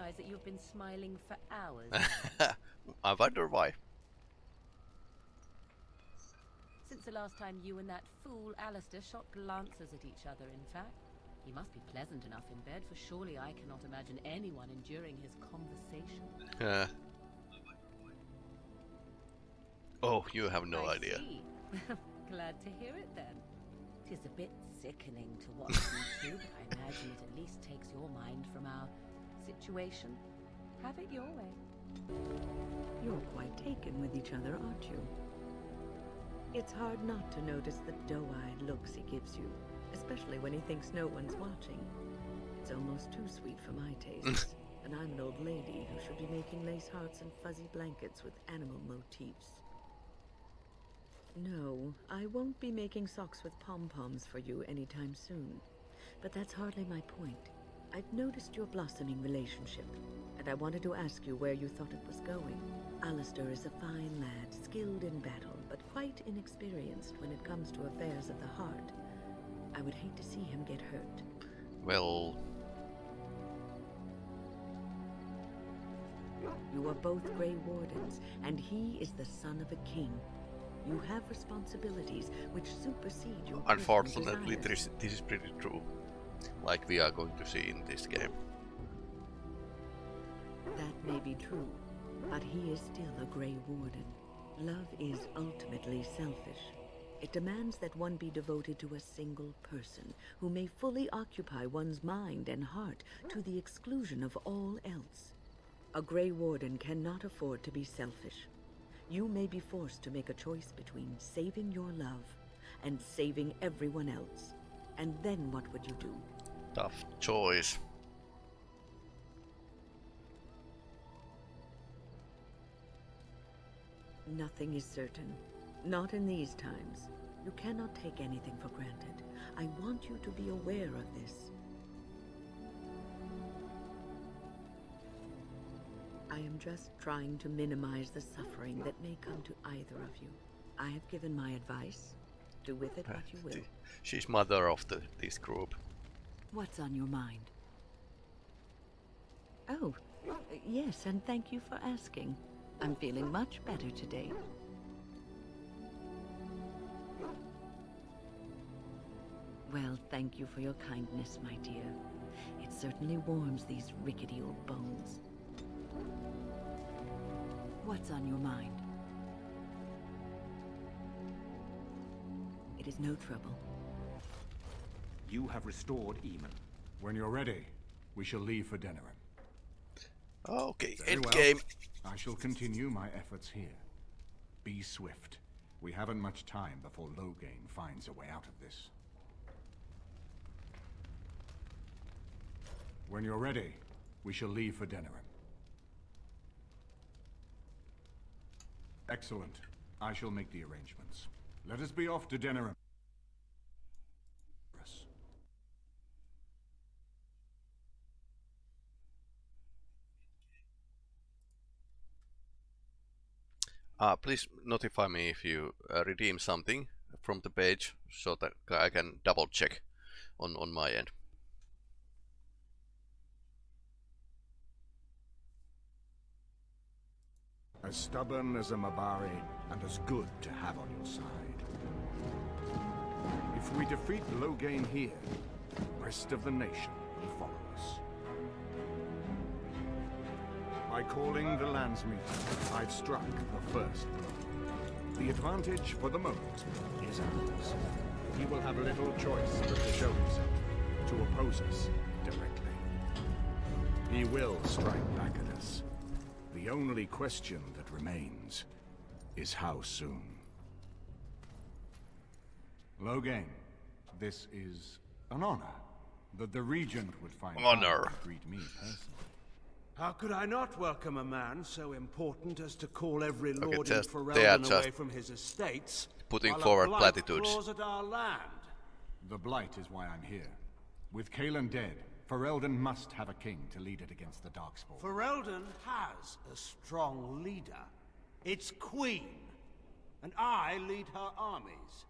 realize that you've been smiling for hours. I wonder why. Since the last time you and that fool Alistair shot glances at each other, in fact. He must be pleasant enough in bed, for surely I cannot imagine anyone enduring his conversation. Uh. Oh, you have no I idea. Glad to hear it then. Tis a bit sickening to watch you two, but I imagine it at least takes your mind from our situation. Have it your way. You're quite taken with each other, aren't you? It's hard not to notice the doe-eyed looks he gives you, especially when he thinks no one's watching. It's almost too sweet for my taste, and I'm an old lady who should be making lace hearts and fuzzy blankets with animal motifs. No, I won't be making socks with pom-poms for you anytime soon. But that's hardly my point. I've noticed your blossoming relationship, and I wanted to ask you where you thought it was going. Alistair is a fine lad, skilled in battle, but quite inexperienced when it comes to affairs of the heart. I would hate to see him get hurt. Well, You are both Grey Wardens, and he is the son of a king. You have responsibilities which supersede your unfortunately, this, this is pretty true. Like we are going to see in this game. That may be true, but he is still a Grey Warden. Love is ultimately selfish. It demands that one be devoted to a single person, who may fully occupy one's mind and heart to the exclusion of all else. A Grey Warden cannot afford to be selfish. You may be forced to make a choice between saving your love and saving everyone else. And then what would you do? Tough choice. Nothing is certain. Not in these times. You cannot take anything for granted. I want you to be aware of this. I am just trying to minimize the suffering that may come to either of you. I have given my advice. Do with it what you will. She's mother of the this group. What's on your mind? Oh, yes, and thank you for asking. I'm feeling much better today. Well, thank you for your kindness, my dear. It certainly warms these rickety old bones. What's on your mind? Is no trouble. You have restored Eamon. When you're ready, we shall leave for Denerim. Okay, Very end well. game. I shall continue my efforts here. Be swift. We haven't much time before Loghain finds a way out of this. When you're ready, we shall leave for Denerim. Excellent. I shall make the arrangements. Let us be off to Denerim. Uh, please notify me if you uh, redeem something from the page so that I can double check on, on my end. As stubborn as a Mabari, and as good to have on your side. If we defeat Loghain here, the rest of the nation will follow us. By calling the lands meeting, I've struck the first blow. The advantage for the moment is ours. He will have little choice but to show himself, to oppose us directly. He will strike back at us. The only question that remains is how soon. Loghain, this is an honor that the Regent would find Honor. time to greet me personally. How could I not welcome a man so important as to call every Okay, lord in just- they Ferelden away from his estates? putting while a forward blight platitudes. claws at our land? The Blight is why I'm here. With Cailan dead, Ferelden must have a king to lead it against the Darkspawn. Ferelden has a strong leader. Its queen. And I lead her armies.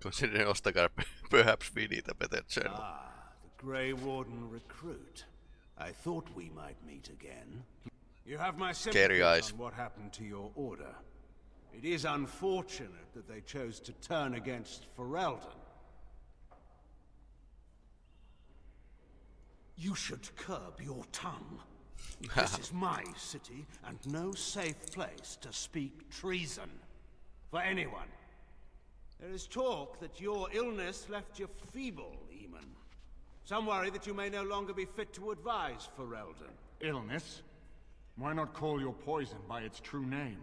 Considering Ostagar, perhaps we need a better channel. Ah, the Grey Warden recruit. I thought we might meet again. You have my sympathies eyes. on what happened to your order. It is unfortunate that they chose to turn against Ferelden. You should curb your tongue. this is my city, and no safe place to speak treason. For anyone. There is talk that your illness left you feeble, Eamon. Some worry that you may no longer be fit to advise Ferelden. Illness? Why not call your poison by its true name?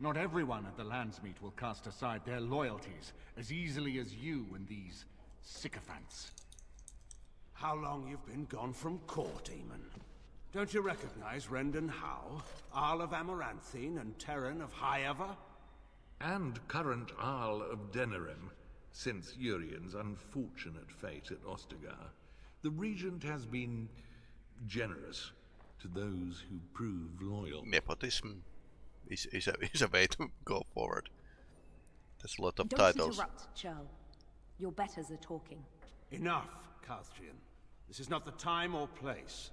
Not everyone at the Landsmeet will cast aside their loyalties as easily as you and these sycophants. How long you've been gone from court, Eamon? Don't you recognize Rendon Howe, Arl of Amaranthine, and Teyrn of Highever? And current Arl of Denerim, since Urien's unfortunate fate at Ostagar, the Regent has been generous to those who prove loyal. Nepotism is, is, a, is a way to go forward. There's a lot of Don't titles. interrupt, Churl. Your betters are talking. Enough, Cauthrien. This is not the time or place.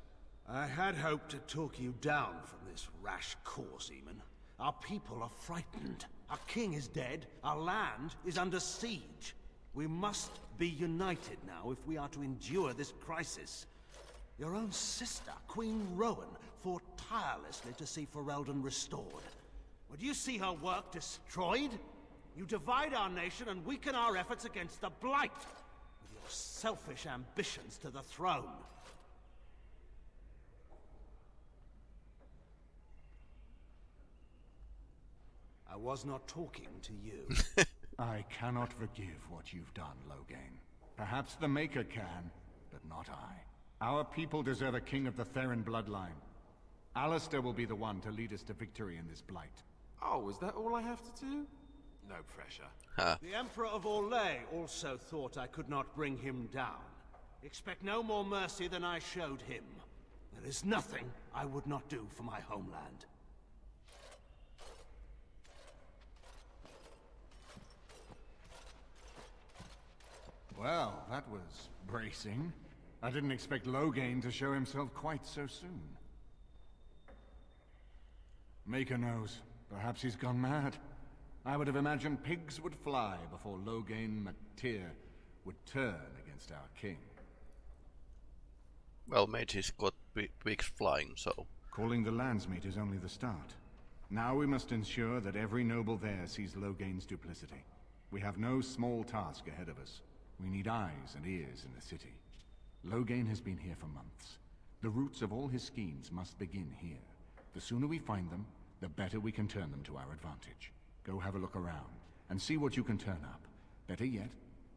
I had hoped to talk you down from this rash course, Eamon. Our people are frightened. Our king is dead. Our land is under siege. We must be united now if we are to endure this crisis. Your own sister, Queen Rowan, fought tirelessly to see Ferelden restored. Would you see her work destroyed? You divide our nation and weaken our efforts against the Blight, with your selfish ambitions to the throne. I was not talking to you. I cannot forgive what you've done, Loghain. Perhaps the Maker can, but not I. Our people deserve a king of the Theirin bloodline. Alistair will be the one to lead us to victory in this blight. Oh, is that all I have to do? No pressure. the Emperor of Orlais also thought I could not bring him down. Expect no more mercy than I showed him. There is nothing I would not do for my homeland. Well, that was bracing. I didn't expect Loghain to show himself quite so soon. Maker knows. Perhaps he's gone mad. I would have imagined pigs would fly before Loghain Mac Tir would turn against our king. Well, mages got pigs flying, so... Calling the Landsmeet is only the start. Now we must ensure that every noble there sees Loghain's duplicity. We have no small task ahead of us. We need eyes and ears in the city. Loghain has been here for months. The roots of all his schemes must begin here. The sooner we find them, the better we can turn them to our advantage. Go have a look around, and see what you can turn up. Better yet,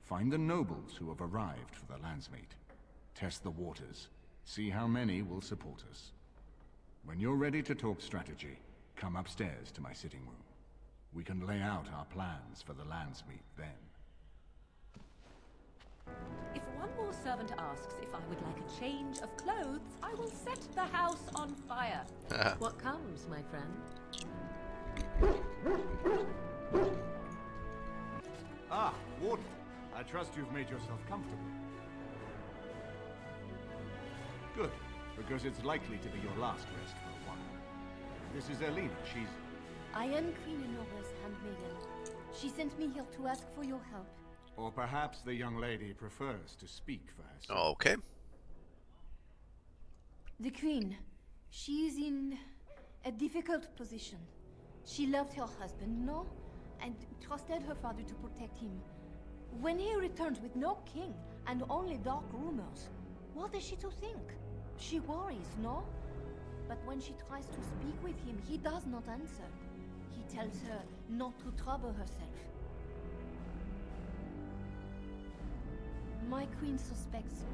find the nobles who have arrived for the Landsmeet. Test the waters. See how many will support us. When you're ready to talk strategy, come upstairs to my sitting room. We can lay out our plans for the Landsmeet then. If one more servant asks if I would like a change of clothes, I will set the house on fire. What comes, my friend? Ah, Warden. I trust you've made yourself comfortable. Good, because it's likely to be your last rest for a while. This is Erlina. She's... I am Queen Anora's handmaiden. She sent me here to ask for your help. Or perhaps the young lady prefers to speak for herself. Okay. The Queen, she is in a difficult position. She loved her husband, no? And trusted her father to protect him. When he returns with no king and only dark rumors, what is she to think? She worries, no? But when she tries to speak with him, he does not answer. He tells her not to trouble herself. My queen suspects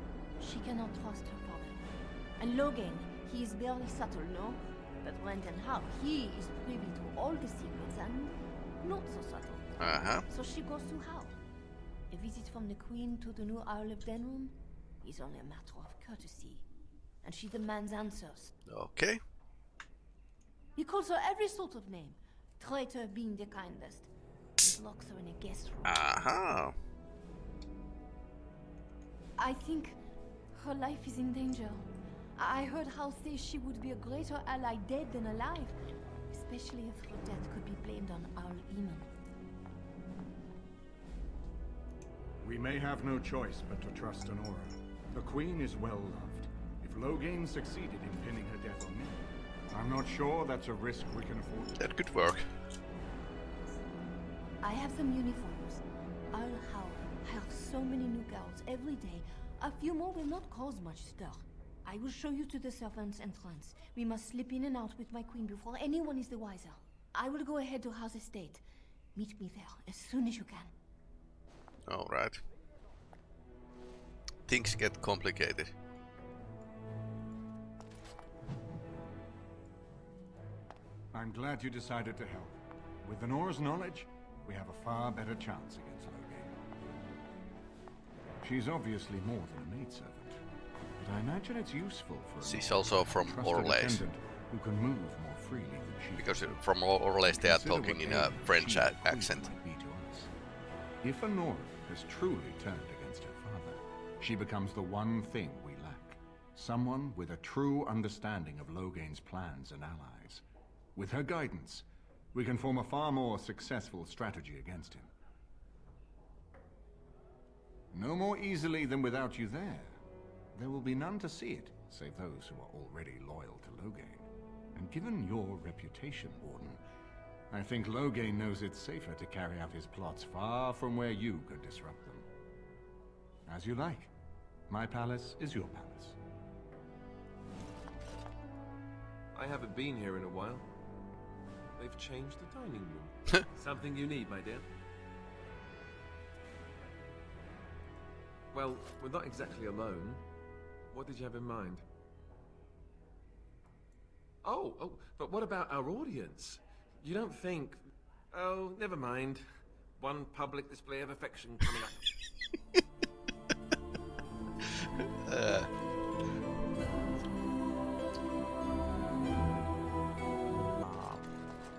she cannot trust her father. And Loghain, he is barely subtle, no? But Rendon Howe, he is privy to all the secrets and not so subtle. Uh-huh. So she goes to Howe. A visit from the queen to the new Arl of Denerim is only a matter of courtesy. And she demands answers. Okay. He calls her every sort of name. Traitor being the kindest. He locks her in a guest room. Aha. I think her life is in danger. I heard Howe say she would be a greater ally dead than alive, especially if her death could be blamed on Arl Eamon. We may have no choice but to trust Anora. The Queen is well loved. If Loghain succeeded in pinning her death on me, I'm not sure that's a risk we can afford. That could work. I have some uniforms. I'll has so many new girls every day. A few more will not cause much stir. I will show you to the servants' entrance. We must slip in and out with my queen before anyone is the wiser. I will go ahead to Howe's Estate. Meet me there as soon as you can. Alright. Things get complicated. I'm glad you decided to help. With Anora's knowledge, we have a far better chance against Loghain. She's obviously more than a maidservant. But I imagine it's useful for She's also from Orlais. Who can move more freely than she Because from Orlais they are talking in a French accent. If Anora has truly turned against her father, she becomes the one thing we lack. Someone with a true understanding of Loghain's plans and allies. With her guidance, we can form a far more successful strategy against him. No more easily than without you there. There will be none to see it, save those who are already loyal to Loghain. And given your reputation, Warden, I think Loghain knows it's safer to carry out his plots far from where you could disrupt them. As you like. My palace is your palace. I haven't been here in a while. They've changed the dining room. Something you need, my dear. Well, we're not exactly alone. What did you have in mind? Oh, oh, but what about our audience? You don't think... Oh, never mind. One public display of affection coming up. uh.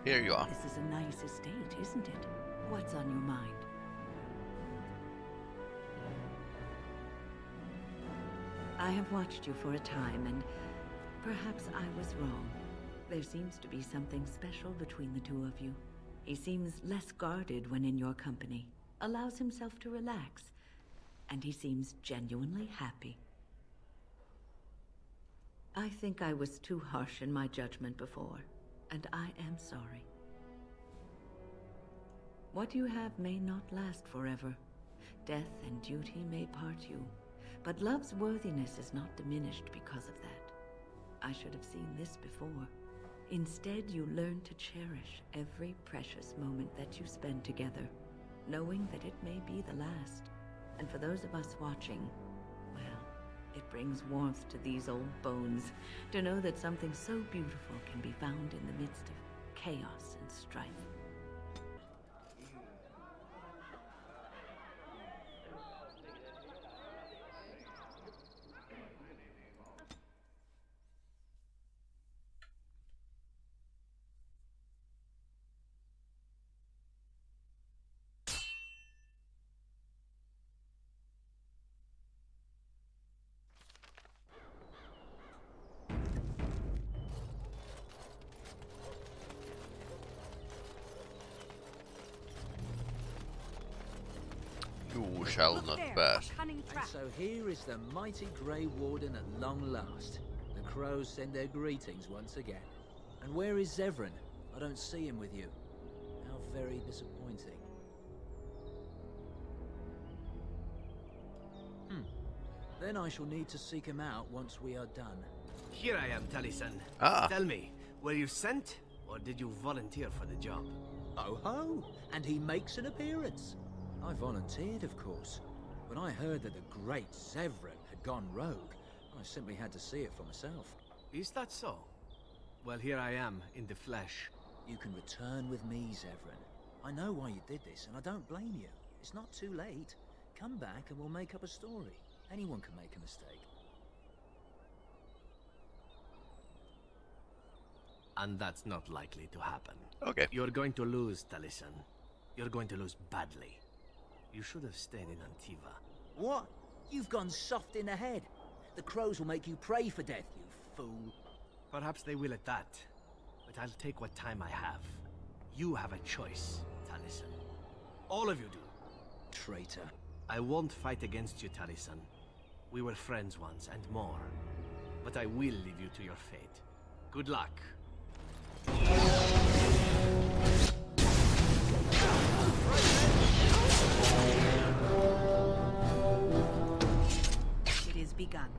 Here you are. This is a nice estate, isn't it? What's on your mind? I have watched you for a time, and perhaps I was wrong. There seems to be something special between the two of you. He seems less guarded when in your company, allows himself to relax, and he seems genuinely happy. I think I was too harsh in my judgment before, and I am sorry. What you have may not last forever. Death and duty may part you, but love's worthiness is not diminished because of that. I should have seen this before. Instead, you learn to cherish every precious moment that you spend together, knowing that it may be the last. And for those of us watching, well, it brings warmth to these old bones to know that something so beautiful can be found in the midst of chaos and strife. You shall not pass. And so here is the mighty Grey Warden at long last. The crows send their greetings once again. And where is Zevran? I don't see him with you. How very disappointing. Hmm. Then I shall need to seek him out once we are done. Here I am, Taliesen. Ah. Tell me, were you sent, or did you volunteer for the job? Oh ho! And he makes an appearance. I volunteered, of course. When I heard that the great Zevran had gone rogue, I simply had to see it for myself. Is that so? Well, here I am, in the flesh. You can return with me, Zevran. I know why you did this, and I don't blame you. It's not too late. Come back and we'll make up a story. Anyone can make a mistake. And that's not likely to happen. Okay. You're going to lose, Taliesen. You're going to lose badly. You should have stayed in Antiva. What? You've gone soft in the head. The crows will make you pray for death, you fool. Perhaps they will at that. But I'll take what time I have. You have a choice, Taliesen. All of you do. Traitor. I won't fight against you, Taliesen. We were friends once, and more. But I will leave you to your fate. Good luck. It is begun.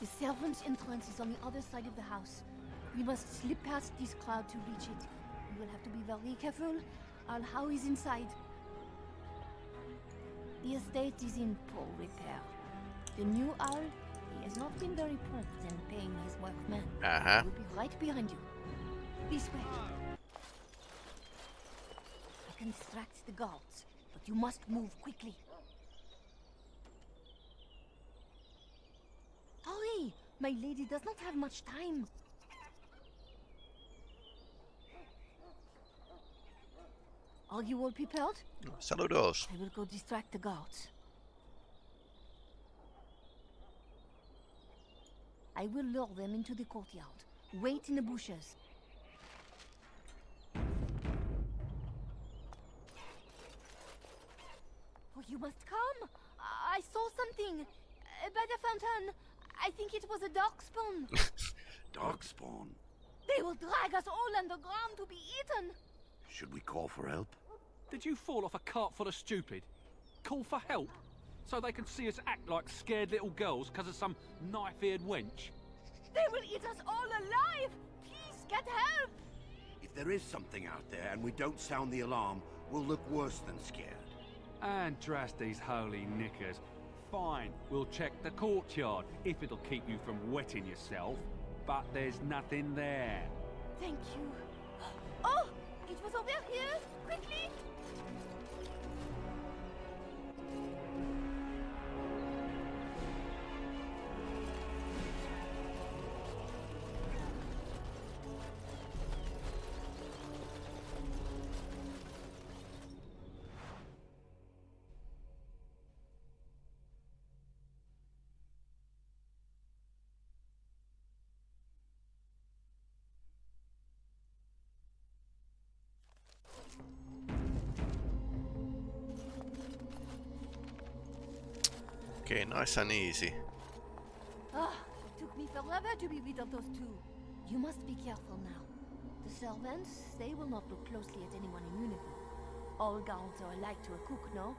The servants' entrance is on the other side of the house. We must slip past this cloud to reach it. We will have to be very careful. Arl Howe is inside. The estate is in poor repair. The new Arl, he has not been very prompt in paying his workmen. Uh-huh. He will be right behind you. This way. I can distract the guards, but you must move quickly. Hurry! My lady does not have much time. Are you all prepared? Saludos. I will go distract the guards. I will lure them into the courtyard. Wait in the bushes. Oh, you must come! I saw something by the fountain. I think it was a darkspawn. Darkspawn. they will drag us all underground to be eaten. Should we call for help? Did you fall off a cart full of stupid? Call for help? So they can see us act like scared little girls because of some knife-eared wench? They will eat us all alive! Please get help! If there is something out there and we don't sound the alarm, we'll look worse than scared. And dress these holy knickers. Fine, we'll check the courtyard, if it'll keep you from wetting yourself. But there's nothing there. Thank you. Oh! It was over here! Quickly! Okay, nice and easy. Ah, it took me forever to be rid of those two. You must be careful now. The servants, they will not look closely at anyone in uniform. All guards are alike to a cook, no?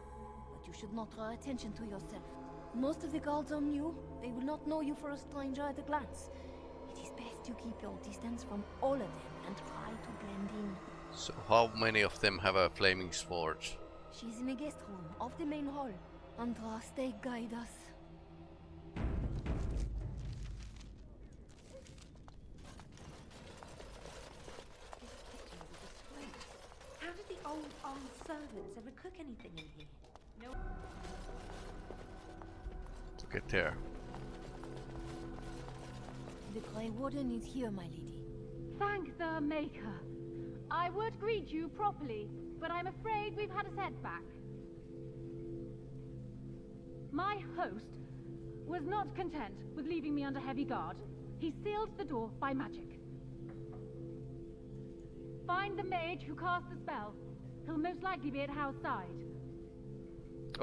But you should not draw attention to yourself. Most of the guards are new. They will not know you for a stranger at a glance. It is best you keep your distance from all of them and try to blend in. So how many of them have a flaming sword? She's in a guest room of the main hall. Andraste, guide us. How did the old, old servants ever cook anything in here? No. To get there. The Grey Warden is here, my lady. Thank the Maker. I would greet you properly, but I'm afraid we've had a setback. My host was not content with leaving me under heavy guard. He sealed the door by magic. Find the mage who cast the spell. He'll most likely be at Howe's side.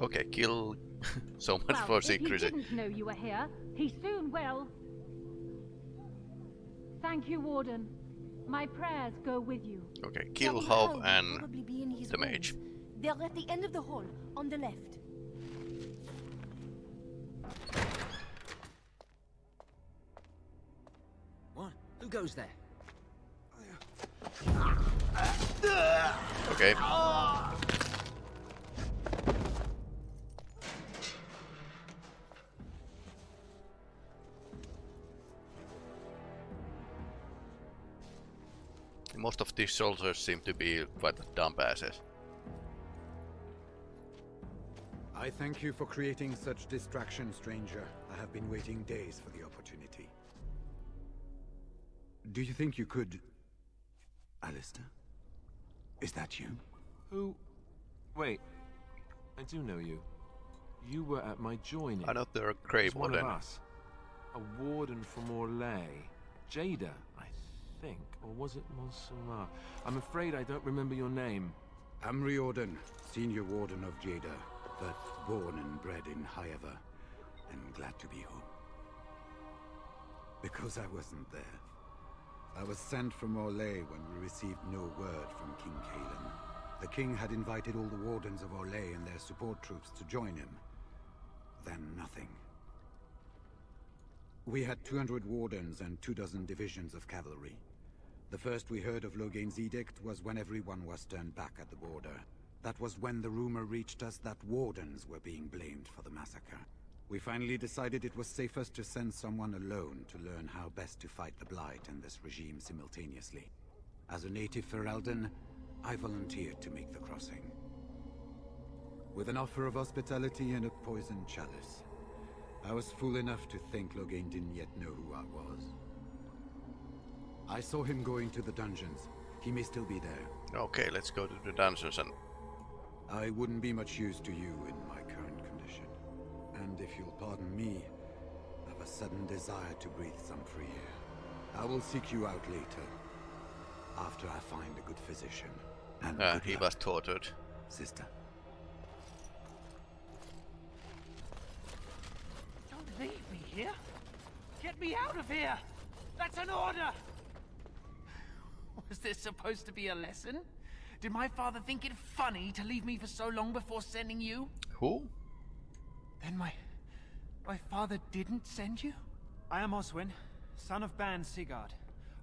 Okay, kill. so much well, for if he secrecy. didn't know you were here, he soon will. Thank you, Warden. My prayers go with you. Okay, kill Young Hov Hal will and be in his the rooms. mage. They're at the end of the hall, on the left. Who goes there? Okay. Most of these soldiers seem to be quite dumb asses. I I thank you for creating such distraction, stranger. I have been waiting days for the opportunity. Do you think you could... Alistair? Is that you? Who? Wait. I do know you. You were at my joining. I know they're a Grey As one Warden. of us. A warden from Orlais. Jader, I think. Or was it Montsimmard? I'm afraid I don't remember your name. I'm Riordan, senior warden of Jader, but born and bred in Highever, and glad to be home. Because I wasn't there. I was sent from Orlais when we received no word from King Cailan. The king had invited all the wardens of Orlais and their support troops to join him. Then nothing. We had 200 wardens and two dozen divisions of cavalry. The first we heard of Loghain's edict was when everyone was turned back at the border. That was when the rumor reached us that wardens were being blamed for the massacre. We finally decided it was safest to send someone alone to learn how best to fight the Blight and this regime simultaneously. As a native Ferelden, I volunteered to make the crossing. With an offer of hospitality and a poisoned chalice. I was fool enough to think Loghain didn't yet know who I was. I saw him going to the dungeons. He may still be there. Okay, let's go to the dungeons and I wouldn't be much use to you in my. And if you'll pardon me, I've a sudden desire to breathe some free air. I will seek you out later. After I find a good physician. And uh, good he luck, was tortured. sister. Don't leave me here. Get me out of here. That's an order. Was this supposed to be a lesson? Did my father think it funny to leave me for so long before sending you? Who? Then my... my father didn't send you? I am Oswyn, son of Bann Sighard,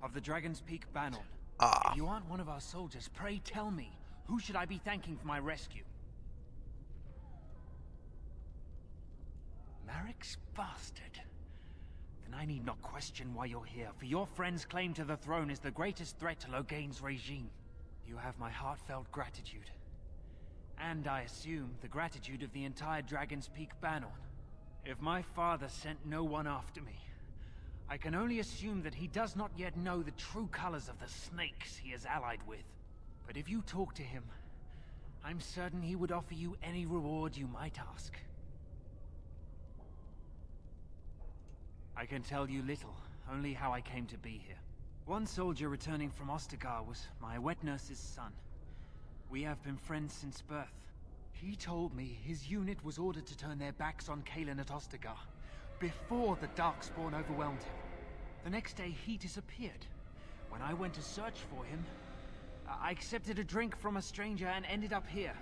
of the Dragon's Peak Bannorn. Ah. If you aren't one of our soldiers, pray tell me, who should I be thanking for my rescue? Maric's bastard. Then I need not question why you're here, for your friend's claim to the throne is the greatest threat to Loghain's regime. You have my heartfelt gratitude. And I assume the gratitude of the entire Dragon's Peak Bannorn. If my father sent no one after me, I can only assume that he does not yet know the true colors of the snakes he is allied with. But if you talk to him, I'm certain he would offer you any reward you might ask. I can tell you little, only how I came to be here. One soldier returning from Ostagar was my wet nurse's son. We have been friends since birth. He told me his unit was ordered to turn their backs on Cailan at Ostagar, before the Darkspawn overwhelmed him. The next day, he disappeared. When I went to search for him, I accepted a drink from a stranger and ended up here.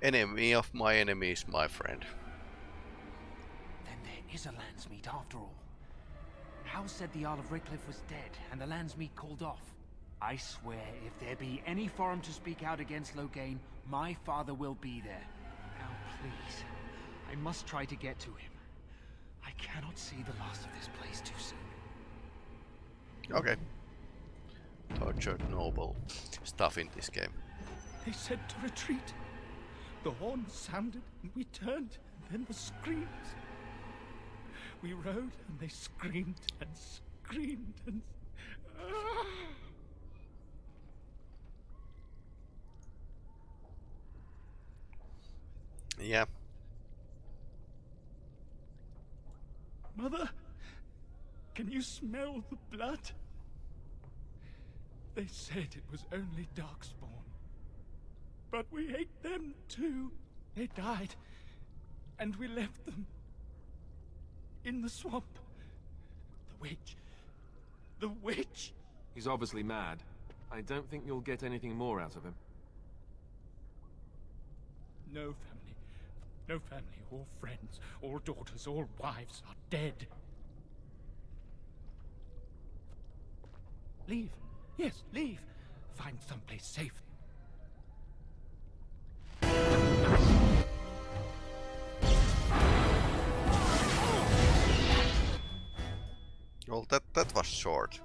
Enemy of my enemy is my friend. Then there is a Landsmeet after all. Howe said the Arl of Redcliffe was dead, and the Landsmeet called off. I swear, if there be any forum to speak out against Loghain, my father will be there. Now, please, I must try to get to him. I cannot see the last of this place too soon. Okay. Tortured noble stuff in this game. They said to retreat. The horn sounded, and we turned, and then the screams. We rode, and they screamed and screamed and. Ah! Yeah. Mother, can you smell the blood? They said it was only Darkspawn. But we ate them too. They died. And we left them. In the swamp. The witch. The witch! He's obviously mad. I don't think you'll get anything more out of him. No family. No family. All friends. All daughters. All wives are dead. Leave. Yes, leave. Find someplace safe. Well, that that was short.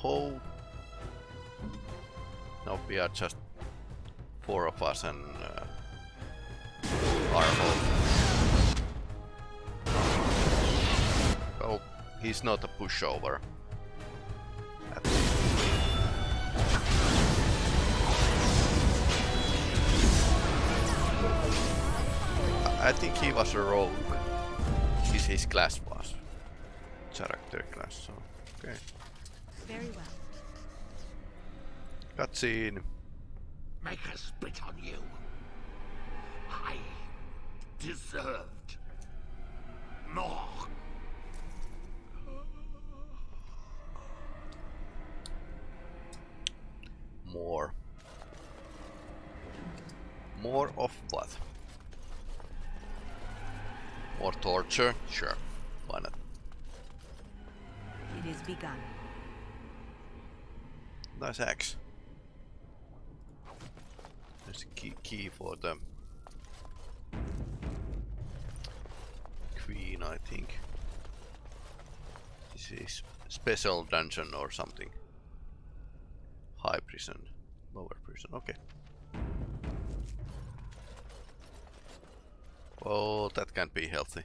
Ho. Now we are just four of us and uh, Arvo. Well, he's not a pushover. I think he was a rogue. His, his class was. Character class, so okay. Very well. Cutscene. Make a spit on you. I deserved more. More. More of what? More torture? Sure. Why not? It is begun. Nice axe. There's a key, key for the queen, I think. This is special dungeon or something. High prison, lower prison. Okay. Oh, that can't be healthy.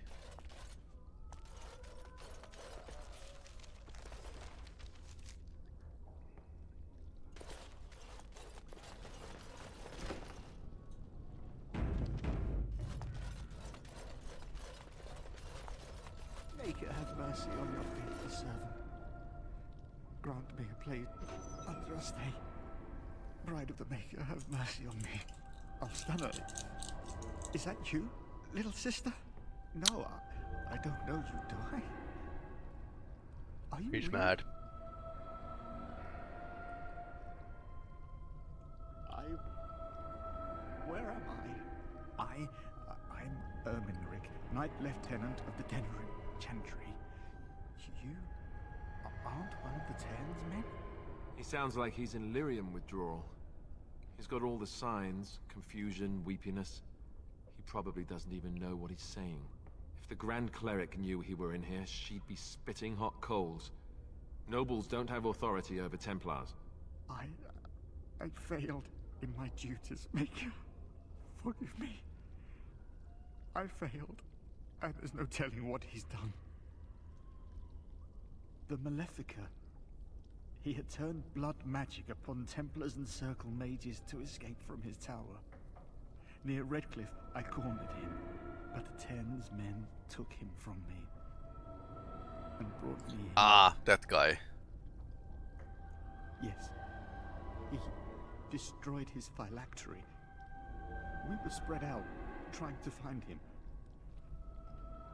Is that you, little sister? No, I, I don't know you, do I? Are you He's real? mad. I. Where am I? I. I'm Irminric, Knight Lieutenant of the Denerim Chantry. You aren't one of the Teyrn's men? He sounds like he's in lyrium withdrawal. He's got all the signs, confusion, weepiness. Probably doesn't even know what he's saying. If the Grand Cleric knew he were in here, she'd be spitting hot coals. Nobles don't have authority over Templars. I. I failed in my duties, Maker. Forgive me. I failed, and there's no telling what he's done. The maleficar. He had turned blood magic upon Templars and Circle mages to escape from his tower. Near Redcliffe, I cornered him, but the Teyrn's men took him from me and brought me here. Ah, that guy. Yes. He destroyed his phylactery. We were spread out, trying to find him.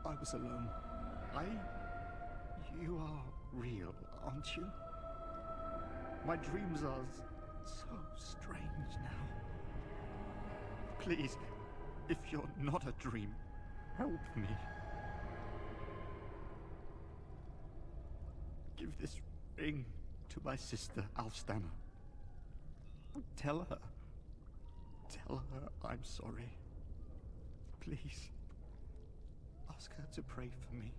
I was alone. I... You are real, aren't you? My dreams are so strange now. Please, if you're not a dream, help me. Give this ring to my sister, Alstana. Tell her. Tell her I'm sorry. Please. Ask her to pray for me.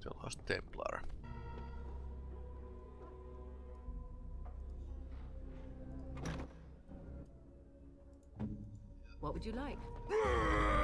The Lost Templar. What would you like?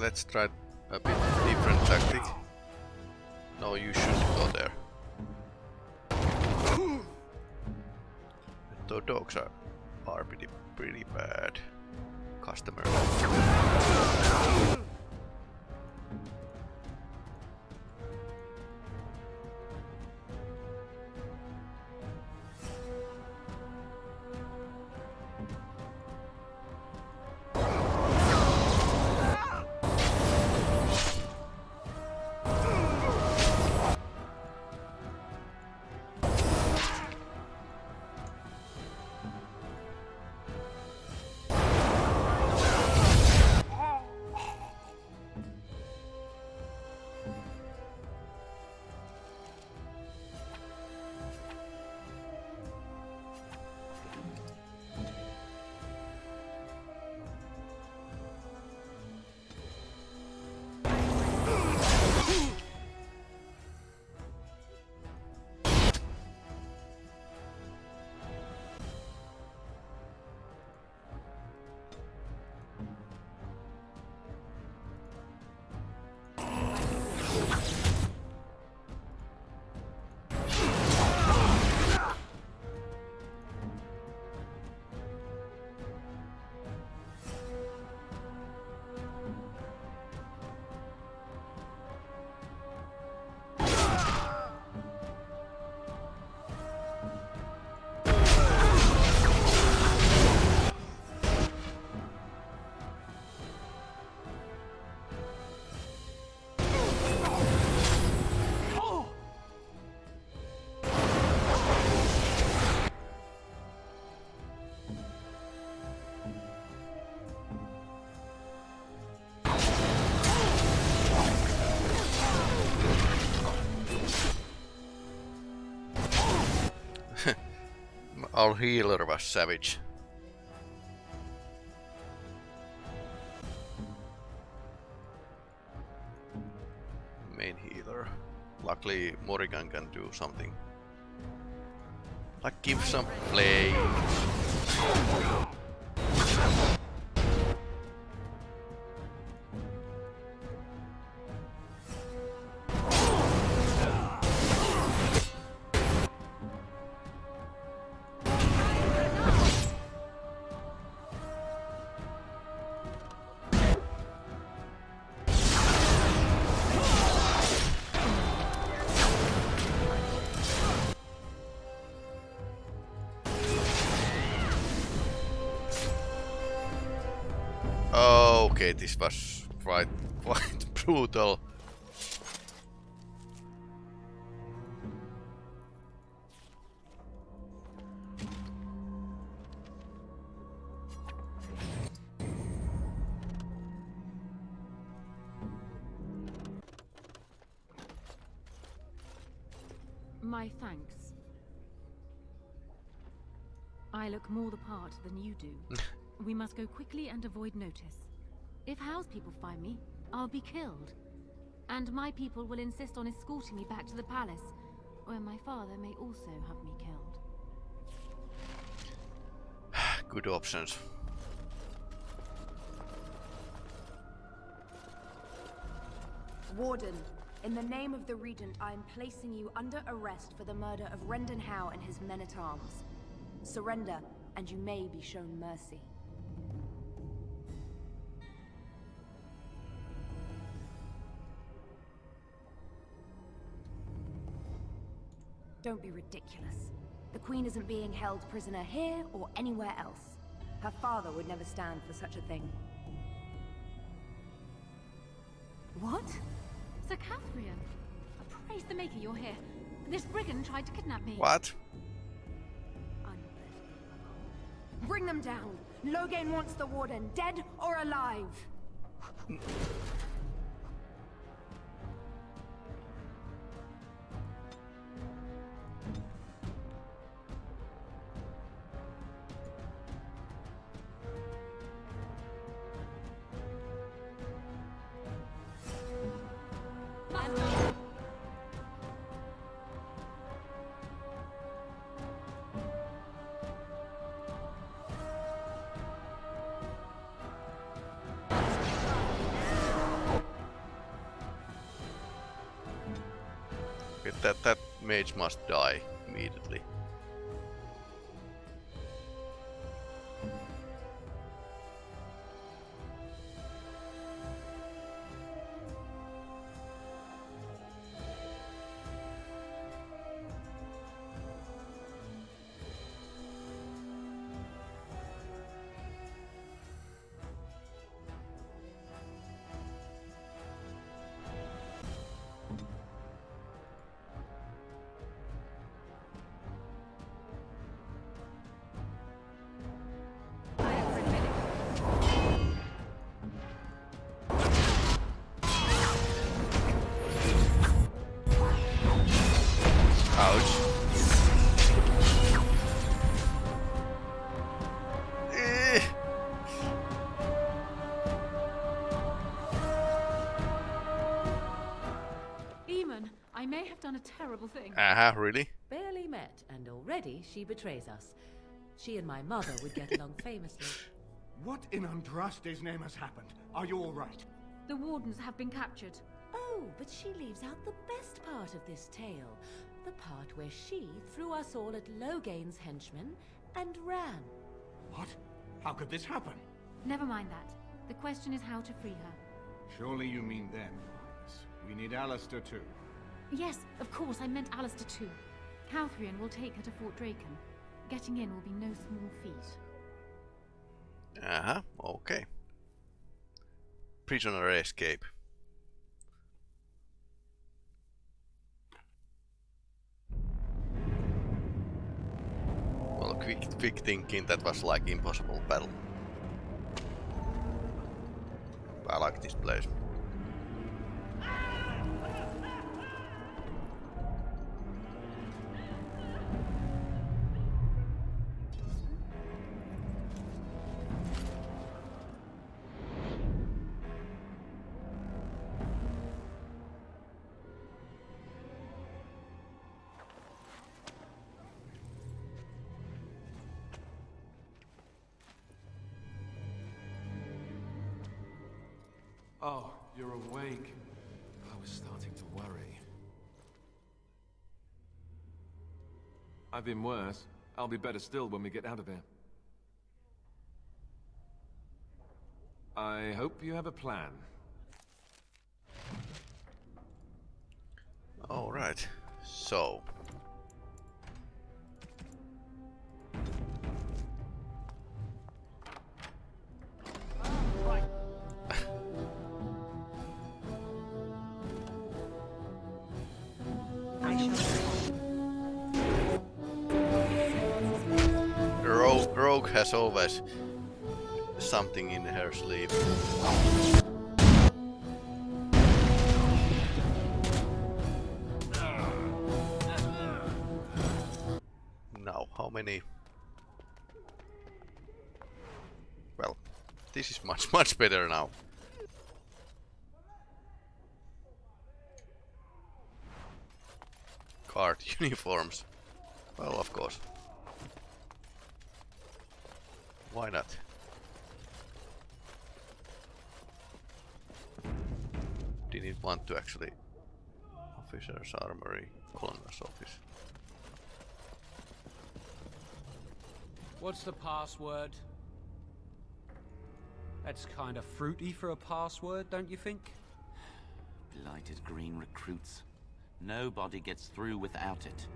let's try a bit different tactic. No, you shouldn't go there. The dogs are, are pretty, pretty bad customers. Our healer was savage. Main healer. Luckily Morrigan can do something. Like give some play. Was quite quite brutal. My thanks. I look more the part than you do. we must go quickly and avoid notice. If Howe's people find me, I'll be killed. And my people will insist on escorting me back to the palace, where my father may also have me killed. Good options. Warden, in the name of the Regent, I am placing you under arrest for the murder of Rendon Howe and his men-at-arms. Surrender, and you may be shown mercy. Don't be ridiculous. The Queen isn't being held prisoner here or anywhere else. Her father would never stand for such a thing. What? Sir Cauthrien? Praise the Maker you're here. This brigand tried to kidnap me. What? Bring them down. Loghain wants the Warden, dead or alive. Mm. Mage must die immediately. Have done a terrible thing. Uh-huh, really? Barely met, and already she betrays us. She and my mother would get along famously. What in Andraste's name has happened? Are you all right? The wardens have been captured. Oh, but she leaves out the best part of this tale. The part where she threw us all at Loghain's henchmen and ran. What? How could this happen? Never mind that. The question is how to free her. Surely you mean them, We need Alistair too. Yes, of course, I meant Alistair too. Cauthrien will take her to Fort Drakon. Getting in will be no small feat. Uh-huh, okay. Prisoner escape. Well, quick, quick thinking, that was like impossible battle. I like this place. I've been worse. I'll be better still when we get out of here. I hope you have a plan. Alright, so... Has always something in her sleeve. Now, how many? Well, this is much, much better now. Card uniforms. Well, of course. Why not? Didn't want to actually. Officer's Armory, Colonel's Office. What's the password? That's kind of fruity for a password, don't you think? Blighted green recruits. Nobody gets through without it.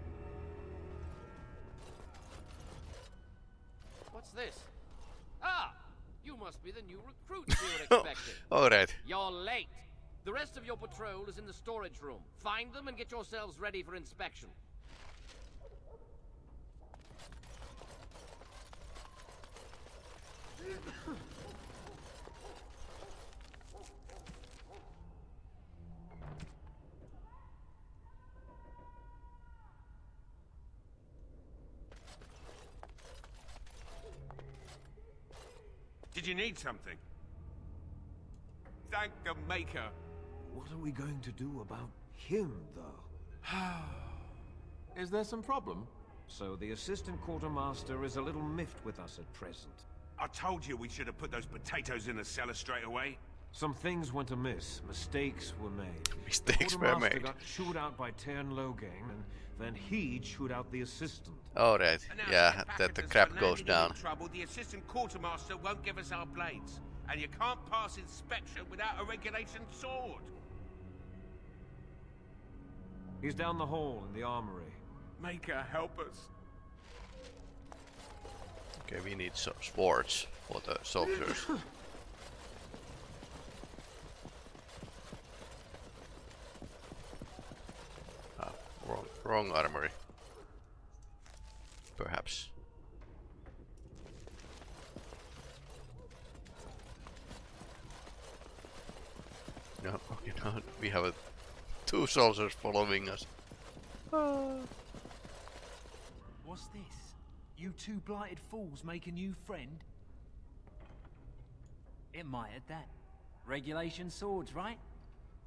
What's this? Ah! You must be the new recruits we were expecting. Alright. You're late. The rest of your patrol is in the storage room. Find them and get yourselves ready for inspection. You need something? Thank the Maker. What are we going to do about him, though? Is there some problem? So the assistant quartermaster is a little miffed with us at present. I told you we should have put those potatoes in the cellar straight away. Some things went amiss. Mistakes were made. Mistakes were Quartermaster made. got chewed out by Teyrn Loghain, and then he chewed out the assistant. Oh, Alright, And now to yeah, that the crap goes down. Trouble, the assistant quartermaster won't give us our blades, and you can't pass inspection without a regulation sword. He's down the hall in the armory. Make her help us. Okay, we need some swords for the soldiers. ah, wrong, armory. Perhaps. No, okay, no, we have a, two soldiers following us. What's this? You two blighted fools make a new friend? It might at that. Regulation swords, right?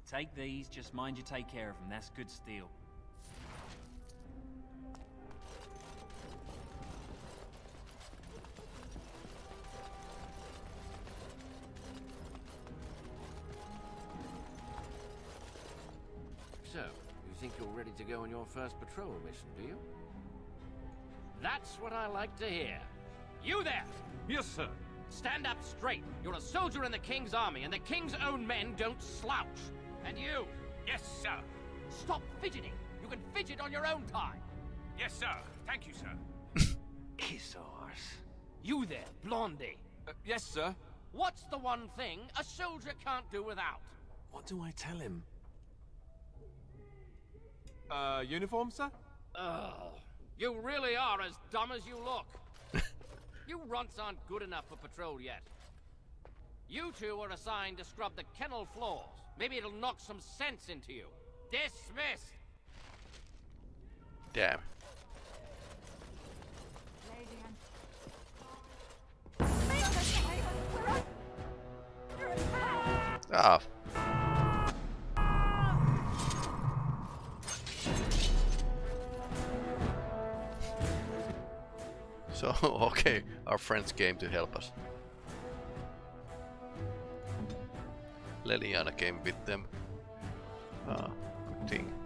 Take these, just mind you take care of them. That's good steel. To go on your first patrol mission, do you? That's what I like to hear. You there! Yes, sir. Stand up straight. You're a soldier in the King's army, and the King's own men don't slouch. And you! Yes, sir. Stop fidgeting. You can fidget on your own time. Yes, sir. Thank you, sir. Kiss ours. You there, Blondie. Uh, yes, sir. What's the one thing a soldier can't do without? What do I tell him? Uh, uniform, sir? Oh, you really are as dumb as you look. you runts aren't good enough for patrol yet. You two are assigned to scrub the kennel floors. Maybe it'll knock some sense into you. Dismissed! Damn. Ah. So, okay, our friends came to help us. Leliana came with them. Ah, good thing.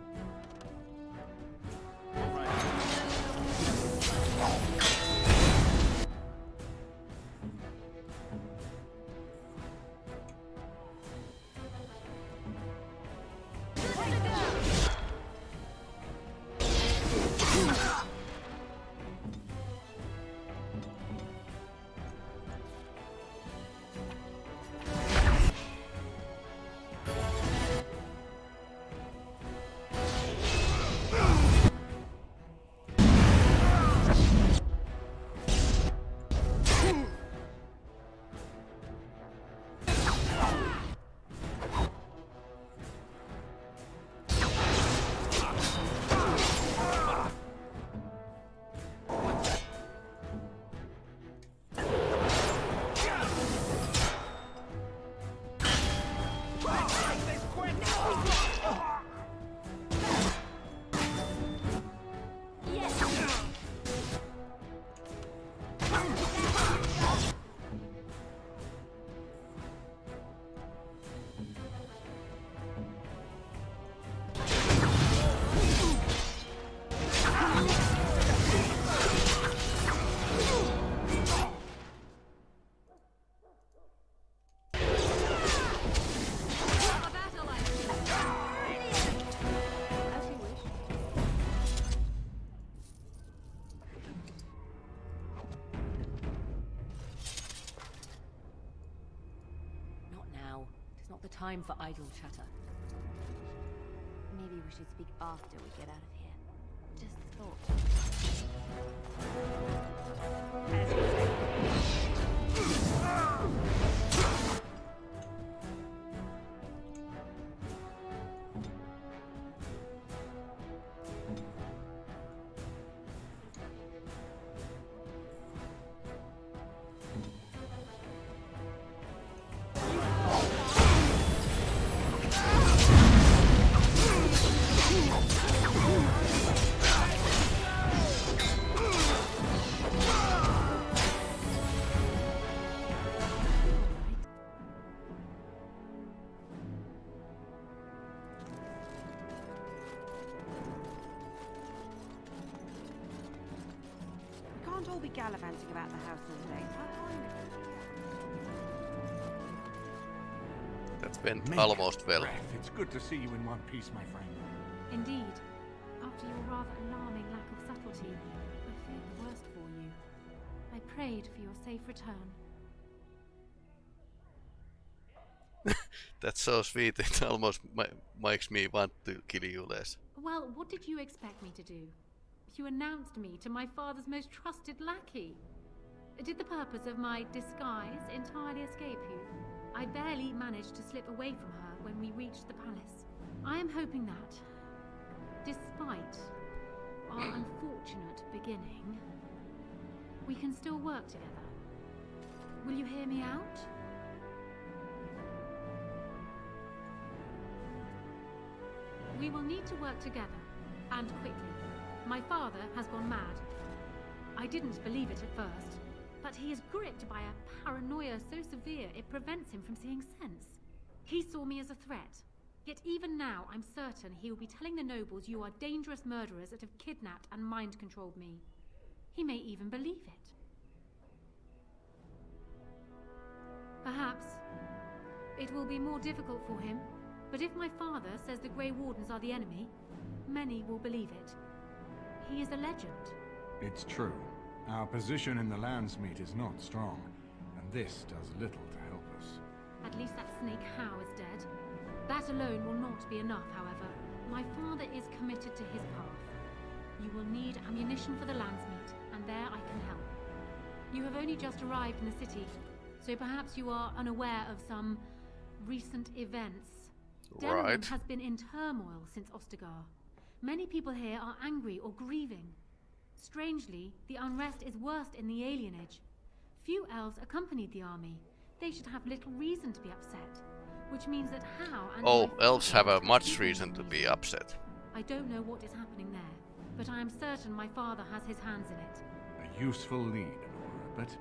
Time for idle chatter. Maybe we should speak after we get out of gallivanting about the house all day. That went Make almost well. breath. It's good to see you in one piece, my friend. Indeed. After your rather alarming lack of subtlety, I feared the worst for you. I prayed for your safe return. That's so sweet. It almost ma makes me want to kill you less. Well, what did you expect me to do? You announced me to my father's most trusted lackey. Did the purpose of my disguise entirely escape you? I barely managed to slip away from her when we reached the palace. I am hoping that, despite our unfortunate beginning, we can still work together. Will you hear me out? We will need to work together, and quickly. My father has gone mad. I didn't believe it at first, but he is gripped by a paranoia so severe it prevents him from seeing sense. He saw me as a threat. Yet even now, I'm certain he will be telling the nobles you are dangerous murderers that have kidnapped and mind-controlled me. He may even believe it. Perhaps it will be more difficult for him, but if my father says the Grey Wardens are the enemy, many will believe it. He is a legend. It's true. Our position in the Landsmeet is not strong, and this does little to help us. At least that snake Howe is dead. That alone will not be enough, however. My father is committed to his path. You will need ammunition for the Landsmeet, and there I can help. You have only just arrived in the city, so perhaps you are unaware of some recent events. Denerim Right. has been in turmoil since Ostagar. Many people here are angry or grieving. Strangely, the unrest is worst in the alienage. Few elves accompanied the army. They should have little reason to be upset, which means that How and Oh, elves have a much reason to be upset. I don't know what is happening there, but I am certain my father has his hands in it. A useful lead, Nora, but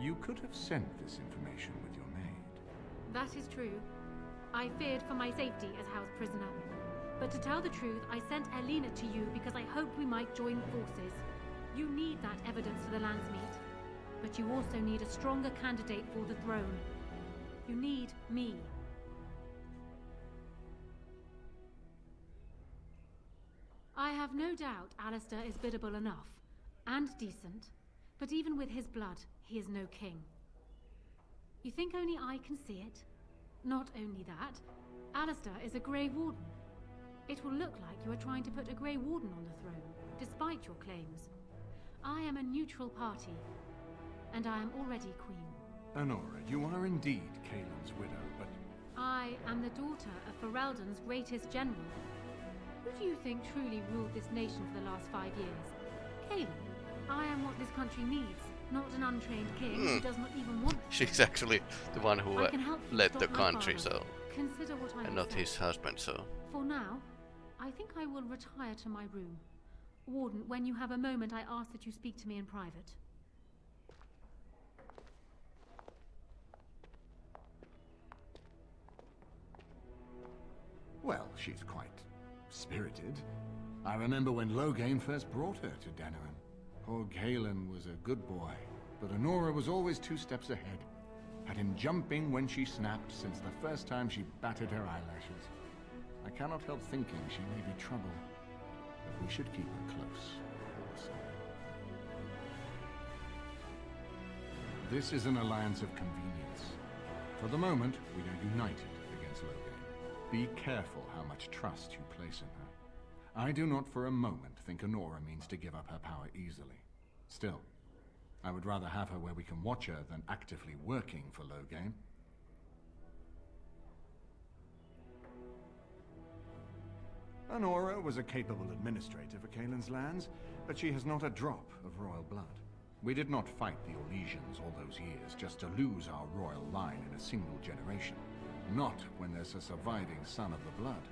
you could have sent this information with your maid. That is true. I feared for my safety as Howe's prisoner. But to tell the truth, I sent Erlina to you because I hoped we might join forces. You need that evidence for the Landsmeet. But you also need a stronger candidate for the throne. You need me. I have no doubt Alistair is biddable enough, and decent, but even with his blood, he is no king. You think only I can see it? Not only that, Alistair is a Grey Warden. It will look like you are trying to put a Grey Warden on the throne, despite your claims. I am a neutral party, and I am already queen. Anora, you are indeed Cailan's widow, but I am the daughter of Ferelden's greatest general. Who do you think truly ruled this nation for the last five years? Cailan. I am what this country needs, not an untrained king who Hmm. does not even want She's actually the one who uh, can help you led the country, father. so Consider what I and not said. his husband, so For now, I think I will retire to my room. Warden, when you have a moment, I ask that you speak to me in private. well, she's quite spirited. I remember when Loghain first brought her to Denerim. Poor Cailan was a good boy, but Anora was always two steps ahead. Had him jumping when she snapped since the first time she batted her eyelashes. I cannot help thinking she may be trouble, but we should keep her close. This is an alliance of convenience. For the moment, we are united against Loghain. Be careful how much trust you place in her. I do not for a moment think Anora means to give up her power easily. Still, I would rather have her where we can watch her than actively working for Loghain. Anora was a capable administrator for Cailan's lands, but she has not a drop of royal blood. We did not fight the Orlesians all those years just to lose our royal line in a single generation. Not when there's a surviving son of the blood.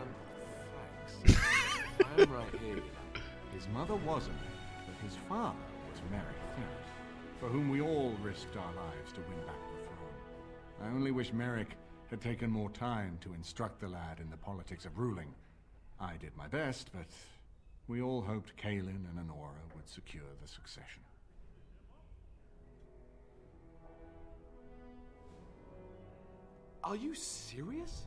Um, thanks. I'm right here. His mother wasn't, but his father was Maric Theirin, for whom we all risked our lives to win back. I only wish Maric had taken more time to instruct the lad in the politics of ruling. I did my best, but we all hoped Cailan and Anora would secure the succession. Are you serious?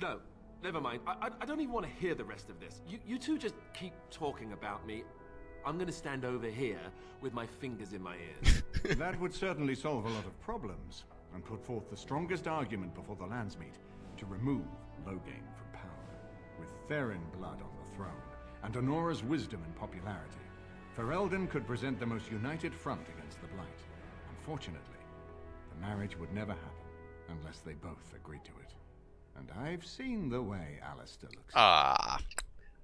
No, never mind. I, I, I don't even want to hear the rest of this. You, you two just keep talking about me. I'm gonna stand over here with my fingers in my ears. that would certainly solve a lot of problems, and put forth the strongest argument before the Landsmeet to remove Loghain from power. With Theirin blood on the throne, and Anora's wisdom and popularity, Ferelden could present the most united front against the Blight. Unfortunately, the marriage would never happen unless they both agreed to it. And I've seen the way Alistair looks. Ah,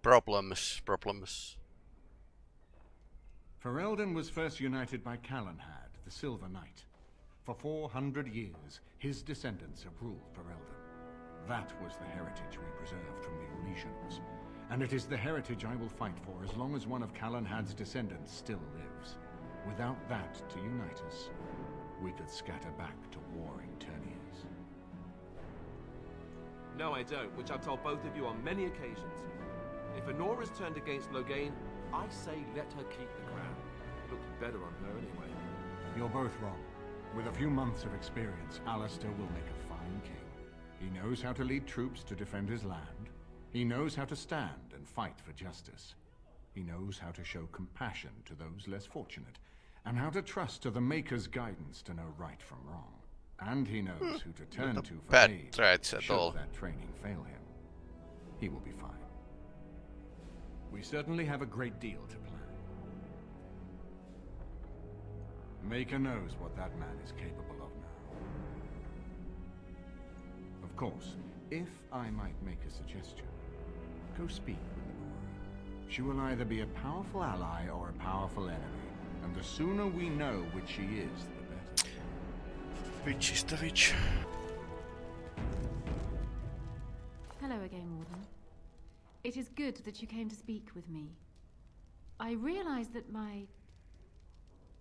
problems, problems. Ferelden was first united by Calenhad, the Silver Knight. For 400 years, his descendants have ruled Ferelden. That was the heritage we preserved from the Orlesians. And it is the heritage I will fight for as long as one of Calenhad's descendants still lives. Without that to unite us, we could scatter back to warring teyrnirs. No, I don't, which I've told both of you on many occasions. If Anora's turned against Loghain, I say let her keep the crown. Looks better on her anyway. You're both wrong. With a few months of experience, Alistair will make a fine king. He knows how to lead troops to defend his land. He knows how to stand and fight for justice. He knows how to show compassion to those less fortunate, and how to trust to the Maker's guidance to know right from wrong. And he knows who to turn to for aid should all. that training fail him. He will be fine. We certainly have a great deal to plan. Maker knows what that man is capable of now. Of course, if I might make a suggestion, go speak with the Anora. She will either be a powerful ally or a powerful enemy, and the sooner we know which she is, the better. Which is the which? Hello again, Warden. It is good that you came to speak with me. I realize that my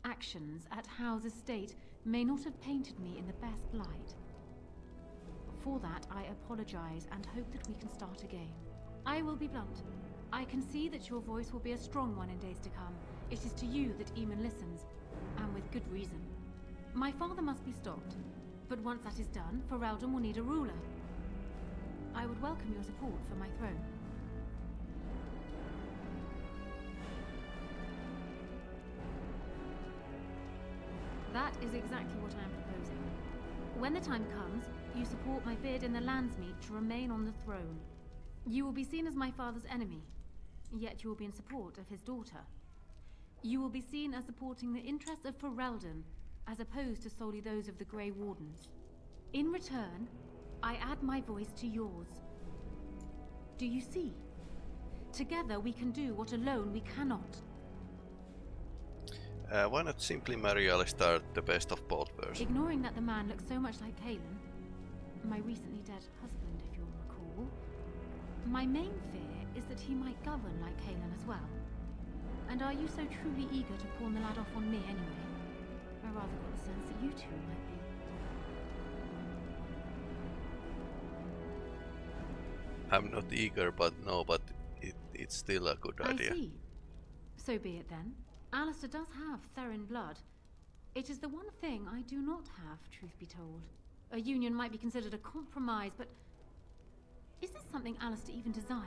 actions at Howe's estate may not have painted me in the best light. For that, I apologize and hope that we can start again. I will be blunt. I can see that your voice will be a strong one in days to come. It is to you that Eamon listens, and with good reason. My father must be stopped, but once that is done, Ferelden will need a ruler. I would welcome your support for my throne. That is exactly what I am proposing. When the time comes, you support my bid in the Landsmeet to remain on the throne. You will be seen as my father's enemy, yet you will be in support of his daughter. You will be seen as supporting the interests of Ferelden, as opposed to solely those of the Grey Wardens. In return, I add my voice to yours. Do you see? Together we can do what alone we cannot. Uh, why not simply marry Alistair, the best of both worlds? Ignoring that the man looks so much like Cailan, my recently dead husband, if you'll recall, my main fear is that he might govern like Cailan as well. And are you so truly eager to pawn the lad off on me anyway? I rather got the sense that you two might be. I'm not eager, but no, but it, it's still a good idea. I see. So be it then. Alistair does have Theirin blood. It is the one thing I do not have, truth be told. A union might be considered a compromise, but... Is this something Alistair even desires?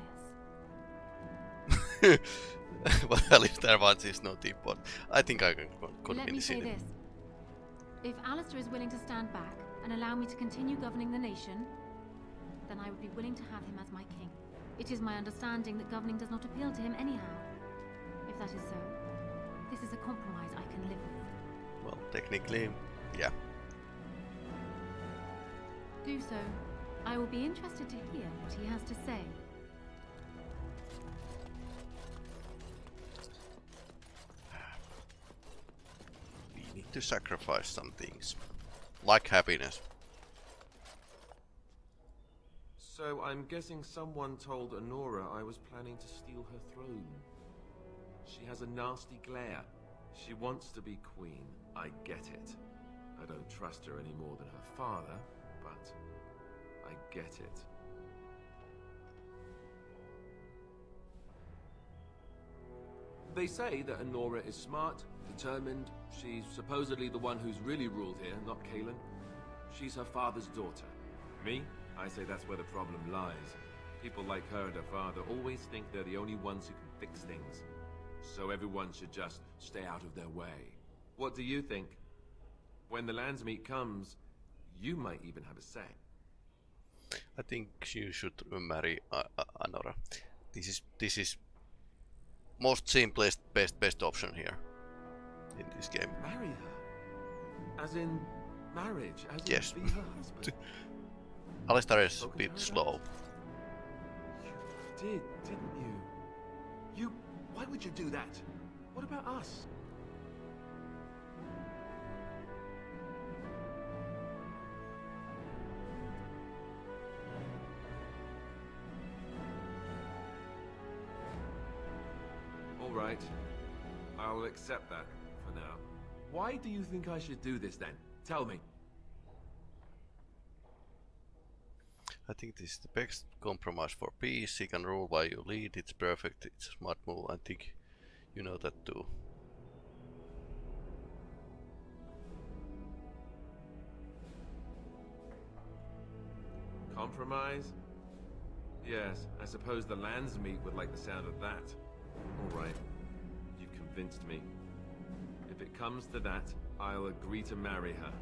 what Alistair wants is not important. I think I can con- Let me say him. this. If Alistair is willing to stand back and allow me to continue governing the nation, then I would be willing to have him as my king. It is my understanding that governing does not appeal to him anyhow. If that is so, this is a compromise I can live with. Well, technically, yeah. Do so. I will be interested to hear what he has to say. We need to sacrifice some things. Like happiness. So I'm guessing someone told Anora I was planning to steal her throne. She has a nasty glare. She wants to be queen. I get it. I don't trust her any more than her father, but I get it. They say that Anora is smart, determined. She's supposedly the one who's really ruled here, not Cailan. She's her father's daughter. Me? I say that's where the problem lies. People like her and her father always think they're the only ones who can fix things. So everyone should just stay out of their way. What do you think? When the Landsmeet comes, you might even have a say. I think you should marry uh, uh, Anora. This is this is most simplest best best option here in this game. Marry her? As in marriage? As yes. in be her husband? Alistair is a bit slow. You did, didn't you? You... Why would you do that? What about us? right. I'll accept that, for now. Why do you think I should do this, then? Tell me. I think this is the best compromise for peace. He can rule while you lead. It's perfect. It's a smart move. I think you know that too. Compromise? Yes, I suppose the Landsmeet would like the sound of that. All right. You've convinced me. If it comes to that, I'll agree to marry her.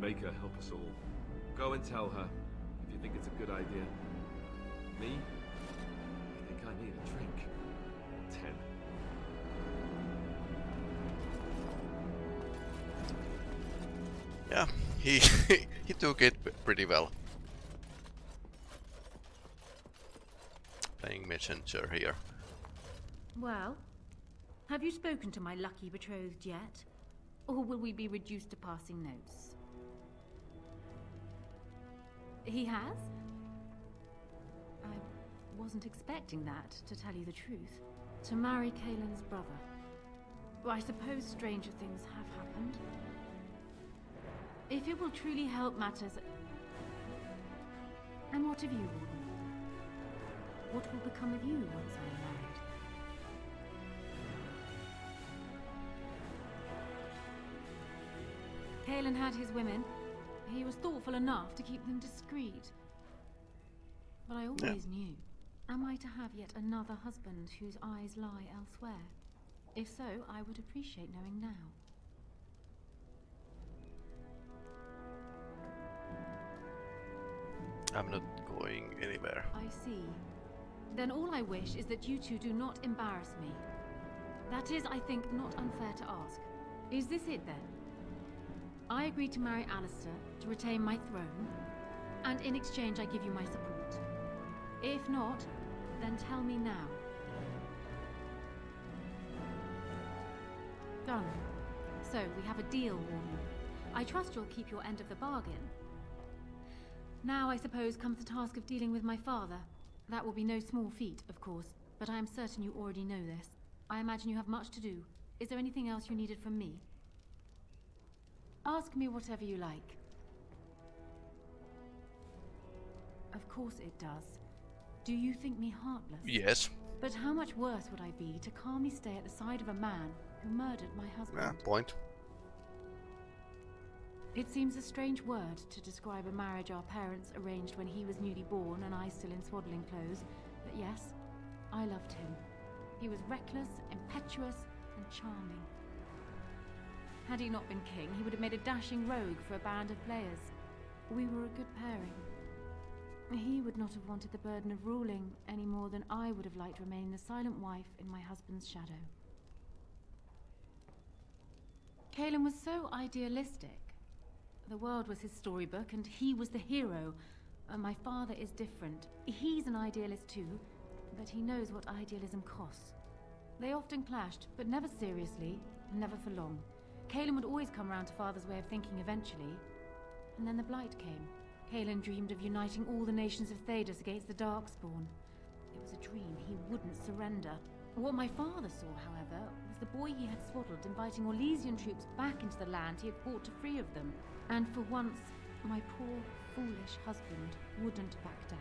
Make her help us all. Go and tell her, if you think it's a good idea. Me? I think I need a drink. Ten. Yeah, he he took it pretty well. Playing messenger here. Well, have you spoken to my lucky betrothed yet? Or will we be reduced to passing notes? He has? I wasn't expecting that, to tell you the truth. To marry Cailan's brother. Well, I suppose stranger things have happened. If it will truly help matters... And what of you, Warden? What will become of you once I am married? Cailan had his women. He was thoughtful enough to keep them discreet. But I always yeah. knew. Am I to have yet another husband whose eyes lie elsewhere? If so, I would appreciate knowing now. I'm not going anywhere. I see. Then all I wish is that you two do not embarrass me. That is, I think, not unfair to ask. Is this it then? I agree to marry Alistair to retain my throne, and in exchange I give you my support. If not, then tell me now. Done. So, we have a deal, Warden. I trust you'll keep your end of the bargain. Now, I suppose, comes the task of dealing with my father. That will be no small feat, of course, but I am certain you already know this. I imagine you have much to do. Is there anything else you needed from me? Ask me whatever you like. Of course it does. Do you think me heartless? Yes. But how much worse would I be to calmly stay at the side of a man who murdered my husband? Yeah, point. It seems a strange word to describe a marriage our parents arranged when he was newly born and I still in swaddling clothes, but yes, I loved him. He was reckless, impetuous, and charming. Had he not been king, he would have made a dashing rogue for a band of players. We were a good pairing. He would not have wanted the burden of ruling any more than I would have liked to remain the silent wife in my husband's shadow. Cailan was so idealistic. The world was his storybook, and he was the hero. Uh, my father is different. He's an idealist too, but he knows what idealism costs. They often clashed, but never seriously, never for long. Cailan would always come round to Father's way of thinking eventually. And then the Blight came. Cailan dreamed of uniting all the nations of Thedas against the Darkspawn. It was a dream he wouldn't surrender. What my father saw, however, was the boy he had swaddled inviting Orlesian troops back into the land he had fought to free of them. And for once, my poor, foolish husband wouldn't back down.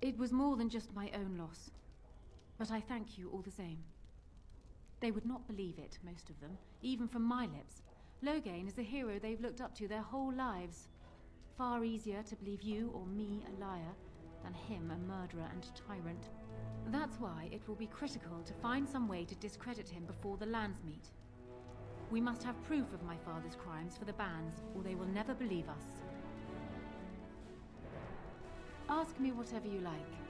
It was more than just my own loss. But I thank you all the same. They would not believe it, most of them, even from my lips. Loghain is a hero they've looked up to their whole lives. Far easier to believe you or me a liar than him a murderer and tyrant. That's why it will be critical to find some way to discredit him before the Landsmeet. We must have proof of my father's crimes for the banns, or they will never believe us. Ask me whatever you like.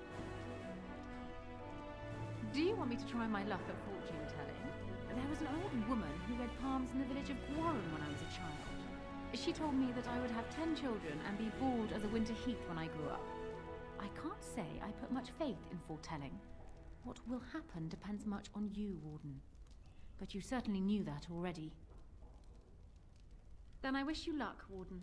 Do you want me to try my luck at fortune telling? There was an old woman who read palms in the village of Gwaren when I was a child. She told me that I would have ten children and be bald as a winter heath when I grew up. I can't say I put much faith in foretelling. What will happen depends much on you, Warden. But you certainly knew that already. Then I wish you luck, Warden.